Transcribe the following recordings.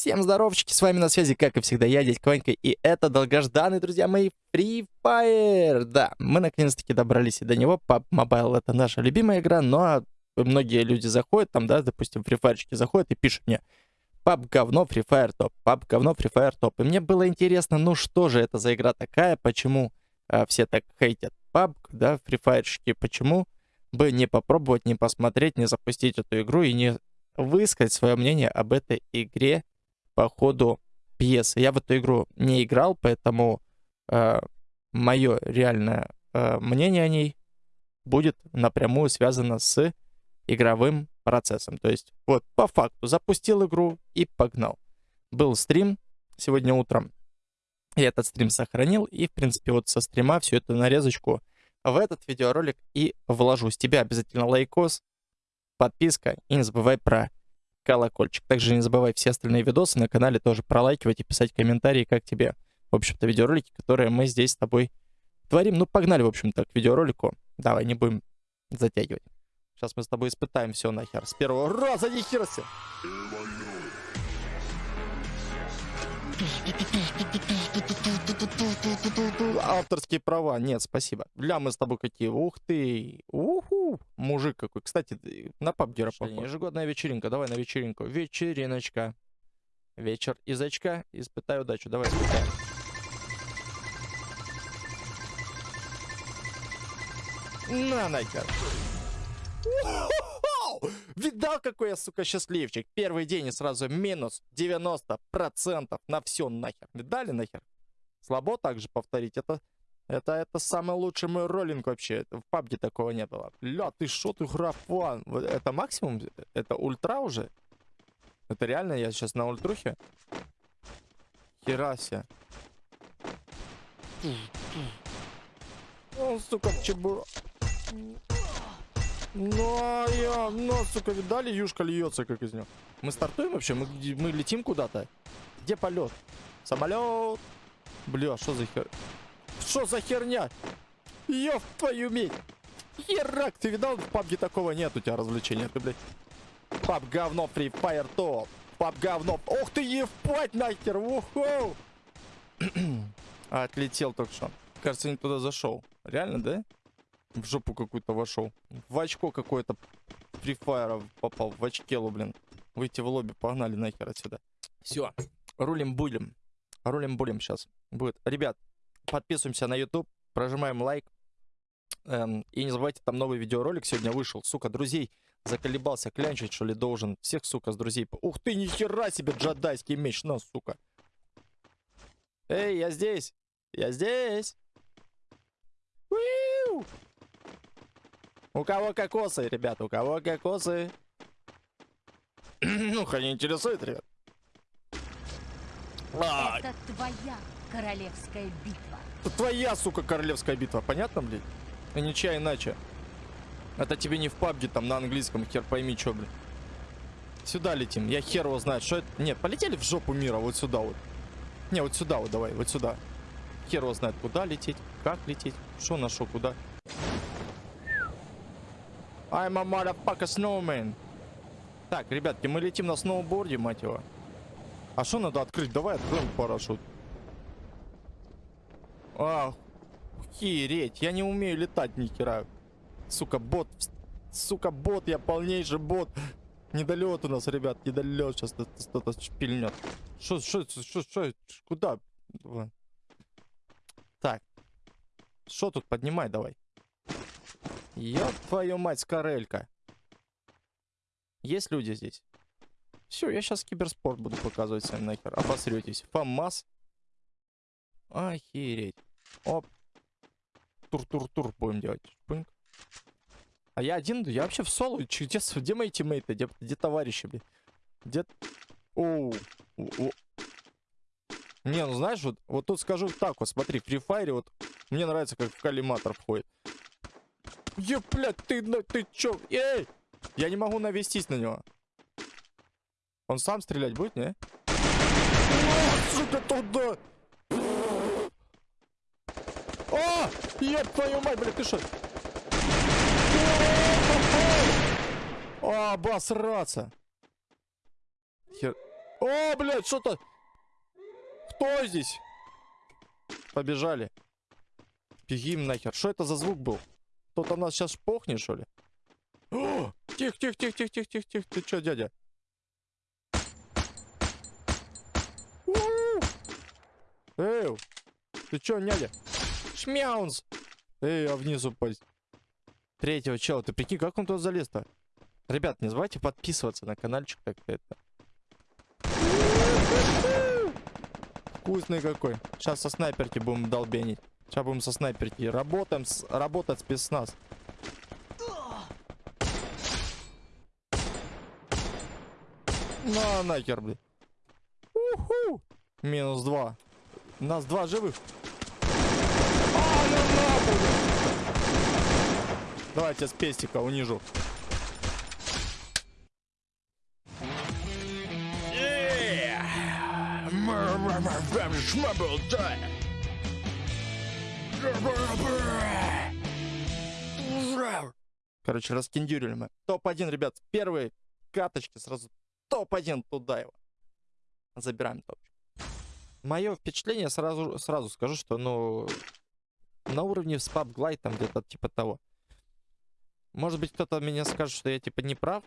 Всем здоровчики, с вами на связи, как и всегда, я, дядька Ванька, и это долгожданный, друзья мои, Free Fire. Да, мы наконец-таки добрались и до него. PUBG Mobile — это наша любимая игра, но многие люди заходят там, да, допустим, Free Fire заходят и пишут мне PUBG говно, Free Fire топ, PUBG говно, Free Fire топ. И мне было интересно, ну что же это за игра такая, почему э, все так хейтят PUBG, да, Free Fire, почему бы не попробовать, не посмотреть, не запустить эту игру и не высказать свое мнение об этой игре по ходу пьесы. Я в эту игру не играл, поэтому э, мое реальное э, мнение о ней будет напрямую связано с игровым процессом. То есть вот по факту запустил игру и погнал. Был стрим сегодня утром. Я этот стрим сохранил и, в принципе, вот со стрима всю эту нарезочку в этот видеоролик и вложу. С тебя обязательно лайкос, подписка и не забывай про колокольчик. Также не забывай все остальные видосы на канале тоже пролайкивать и писать комментарии, как тебе, в общем-то, видеоролики, которые мы здесь с тобой творим. Ну, погнали, в общем-то, к видеоролику. Давай, не будем затягивать. Сейчас мы с тобой испытаем все нахер. С первого раза нихера себе. Авторские права. Нет, спасибо. Бля, мы с тобой какие. Ух ты. Уху. Мужик какой. Кстати, на пабгера похож. Ежегодная вечеринка. Давай на вечеринку. Вечериночка. Вечер из очка. Испытай удачу. Давай испытаем. На, нахер. Видал, какой я, сука, счастливчик? Первый день и сразу минус 90% на все нахер. Видали нахер? Слабо также повторить. Это, это, это самый лучший мой роллинг вообще. В пабге такого не было. Ля, ты шо, ты графан? Это максимум? Это ультра уже? Это реально? Я сейчас на ультрухе? Херася. О, сука, чебура. Ну, я, ну, сука, видали, юшка льется, как из него. Мы стартуем вообще? Мы, мы летим куда-то? Где полет? Самолет? Бля, что за хер... Что за херня? Ёб твою медь! Херак, ты видал? В пабге такого нет у тебя развлечения. Ты, блядь. Паб говно, Free Fire топ. Паб говно. Ох ты, ебать нахер! Уху! Отлетел только что. Кажется, не туда зашел. Реально, да? В жопу какую-то вошел. В очко какое-то фрифайра попал. В очкелу, блин. Выйти в лобби, погнали нахер отсюда. Все, рулим будем. Рулим будем сейчас. Будет. Ребят, подписываемся на YouTube, прожимаем лайк. Эм, и не забывайте, там новый видеоролик сегодня вышел. Сука, друзей заколебался клянчить, что ли, должен. Всех, сука, с друзей. Ух ты, нихера себе джадайский меч, на, сука. Эй, я здесь. Я здесь. Уиу! У кого кокосы, ребята, у кого кокосы? ну, не интересует, ребят. Это твоя королевская битва. Это твоя, сука, королевская битва. Понятно, блядь? И ничья иначе. Это тебе не в пабге, там, на английском, хер пойми, что, блядь. Сюда летим. Я хер его знает, что это... Нет, полетели в жопу мира, вот сюда вот. Не, вот сюда вот, давай, вот сюда. Хер его знает, куда лететь, как лететь, что на шо, куда. I'm a motherfucker snowman. Так, ребятки, мы летим на сноуборде, мать его. А что надо открыть? Давай откроем парашют. Ах, хереть, я не умею летать ни хера. Сука, бот, сука, бот, я полнейший бот. Недолет у нас, ребят, недолет. Сейчас кто-то шпильнет. Что, что, что, что, куда? Так. Что тут поднимай давай? Ёб твою мать, скорелька. Есть люди здесь? Все, я сейчас киберспорт буду показывать всем нахер. Обосретесь. ФАМАС. Охереть. Оп. Тур-тур-тур будем делать. Пынк. А я один, я вообще в соло. Где, где мои тиммейты? Где, где товарищи, блин? Где... Оу. О. Не, ну знаешь, вот, вот тут скажу так вот, смотри, Free Fire вот мне нравится, как в коллиматор входит. Е, блядь, ты, ты чё? Эй! Я не могу навестись на него. Он сам стрелять будет, не? Сука, туда! О! Еб твою мать, блядь, ты что? О, обосраться! Хер... О, блядь, что-то... Кто здесь? Побежали. Бегим нахер. Что это за звук был? Кто-то нас сейчас похнет, что ли? О, тихо, тихо, тихо, тихо, тихо, тихо, тихо. Ты чё, дядя? Эй, ты чё, нядя? Шмяунс! Эй, а внизу пасть. Третьего чела, ты прикинь, как он туда залез-то? Ребят, не забывайте подписываться на каналчик, так-то это. Вкусный какой. Сейчас со снайперки будем долбенить. Сейчас будем со снайперки. Работаем, с, работать спецназ. На, нахер, блин. Уху! Минус два. У нас два живых. А, ну нахуй! Давайте с пестика унижу. Короче, раскиндюрили мы. Топ-1, ребят, первые каточки сразу топ-1 туда его. Забираем топчик. Мое впечатление сразу, сразу скажу, что, ну, на уровне с PUBG там где-то типа того. Может быть, кто-то меня скажет, что я типа не прав.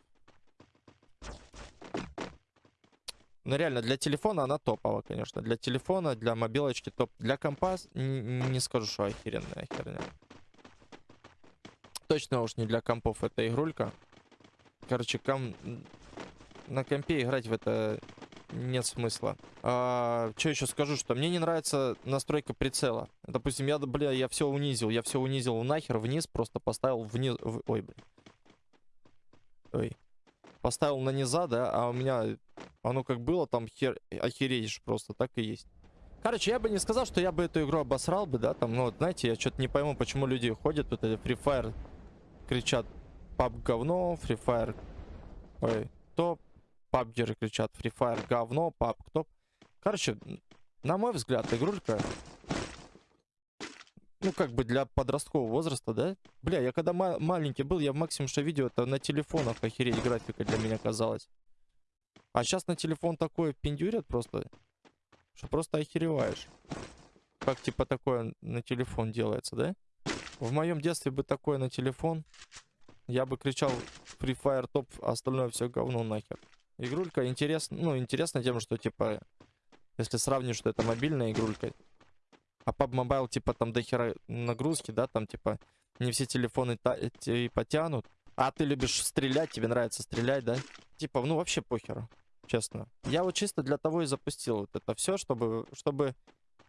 Но реально, для телефона она топовая, конечно. Для телефона, для мобилочки топ. Для компа не скажу, что охеренная херня. Точно уж не для компов эта игрулька. Короче, ком... на компе играть в это нет смысла. А, что еще скажу, что мне не нравится настройка прицела. Допустим, я, бля, я все унизил. Я все унизил нахер вниз, просто поставил вниз... В... Ой, блин. Ой. Поставил на низа, да, а у меня оно как было, там хер... охереешь просто, так и есть. Короче, я бы не сказал, что я бы эту игру обосрал бы, да, там, ну, вот, знаете, я что-то не пойму, почему люди ходят, тут это Free Fire, кричат, пап говно, Free Fire, ой, топ, пабгеры кричат Free Fire говно, пап кто. Короче, на мой взгляд, игрулька, ну, как бы для подросткового возраста, да? Бля, я когда ма маленький был, я максимум что видео, это на телефонах охереть графика для меня казалась. А сейчас на телефон такое пиндюрят просто, что просто охереваешь. Как типа такое на телефон делается, да? В моем детстве бы такое на телефон, я бы кричал Free Fire топ, а остальное все говно нахер. Игрулька интересна, ну, интересна тем, что, типа, если сравнишь, что это мобильная игрулька, а PUBG Mobile, типа, там дохера нагрузки, да, там, типа, не все телефоны и потянут. А ты любишь стрелять, тебе нравится стрелять, да? Типа, ну, вообще похеру, честно. Я вот чисто для того и запустил вот это все, чтобы, чтобы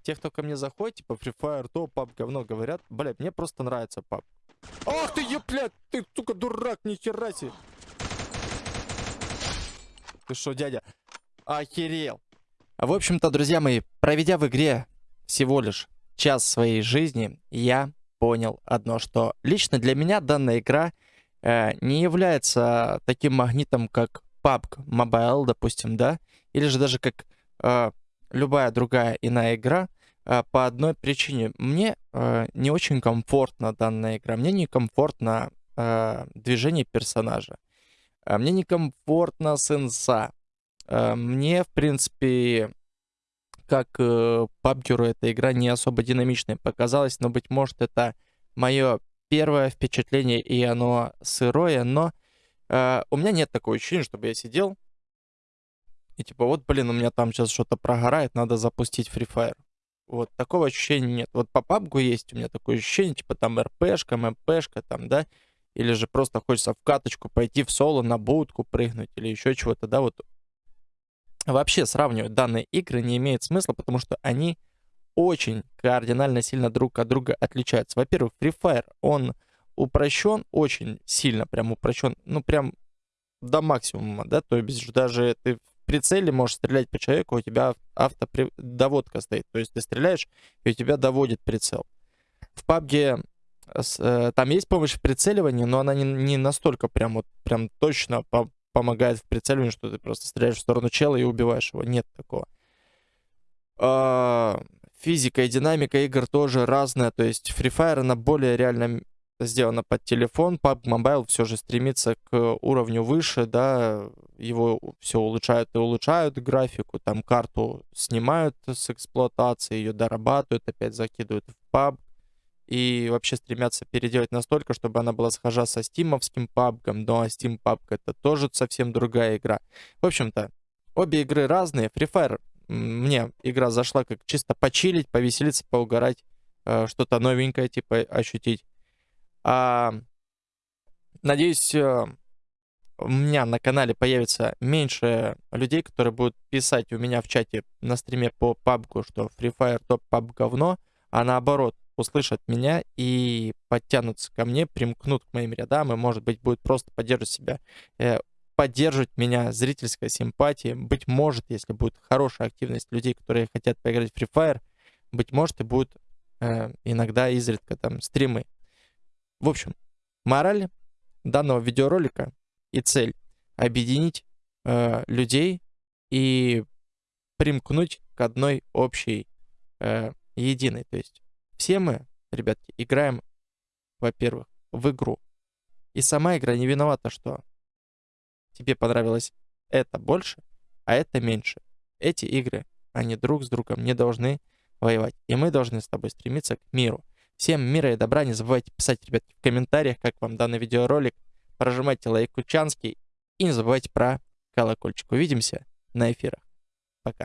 те, кто ко мне заходит, типа, Free Fire, то, PUBG, говно говорят, блядь, мне просто нравится PUBG. Ах ты, ё, блядь, ты, сука, дурак, нихера себе. Ты что, дядя? Охерел. В общем-то, друзья мои, проведя в игре всего лишь час своей жизни, я понял одно, что лично для меня данная игра э, не является таким магнитом, как PUBG Mobile, допустим, да, или же даже как э, любая другая иная игра, э, по одной причине. Мне э, не очень комфортна данная игра, мне некомфортно э, движение персонажа. А мне некомфортно с инса. А мне, в принципе, как э, пабгеру эта игра не особо динамичной показалась, но, быть может, это мое первое впечатление, и оно сырое, но э, у меня нет такого ощущения, чтобы я сидел и типа, вот, блин, у меня там сейчас что-то прогорает, надо запустить Free Fire. Вот, такого ощущения нет. Вот по пабгу есть у меня такое ощущение, типа там РПшка, МПшка, там, да, или же просто хочется в каточку пойти в соло, на будку прыгнуть или еще чего-то, да, вот. Вообще сравнивать данные игры не имеет смысла, потому что они очень кардинально сильно друг от друга отличаются. Во-первых, Free Fire, он упрощен очень сильно, прям упрощен, ну прям до максимума, да, то есть даже ты в прицеле можешь стрелять по человеку, у тебя автодоводка стоит, то есть ты стреляешь, и у тебя доводит прицел. В PUBG Э, там есть помощь в прицеливании, но она не, не настолько прям вот прям точно по помогает в прицеливании, что ты просто стреляешь в сторону чела и убиваешь его. Нет такого. А, физика и динамика игр тоже разная. То есть Free Fire, она более реально сделано под телефон. PUBG Mobile все же стремится к уровню выше, да, его все улучшают и улучшают графику, там карту снимают с эксплуатации, ее дорабатывают, опять закидывают в PUBG и вообще стремятся переделать настолько, чтобы она была схожа со стимовским ну а Steam PUBG это тоже совсем другая игра. В общем-то, обе игры разные. Free Fire мне игра зашла как чисто почилить, повеселиться, поугарать, э, что-то новенькое типа ощутить. А, надеюсь, э, у меня на канале появится меньше людей, которые будут писать у меня в чате на стриме по PUBG, что Free Fire топ PUBG говно, а наоборот, услышат меня и подтянутся ко мне, примкнут к моим рядам и, может быть, будет просто поддерживать себя, э, поддерживать меня зрительская симпатия. Быть может, если будет хорошая активность людей, которые хотят поиграть в Free Fire, быть может, и будут э, иногда изредка там стримы. В общем, мораль данного видеоролика и цель объединить э, людей и примкнуть к одной общей э, единой. То есть все мы, ребятки, играем, во-первых, в игру. И сама игра не виновата, что тебе понравилось это больше, а это меньше. Эти игры, они друг с другом не должны воевать. И мы должны с тобой стремиться к миру. Всем мира и добра. Не забывайте писать, ребятки, в комментариях, как вам данный видеоролик. Прожимайте лайк Кучанский. И не забывайте про колокольчик. Увидимся на эфирах. Пока.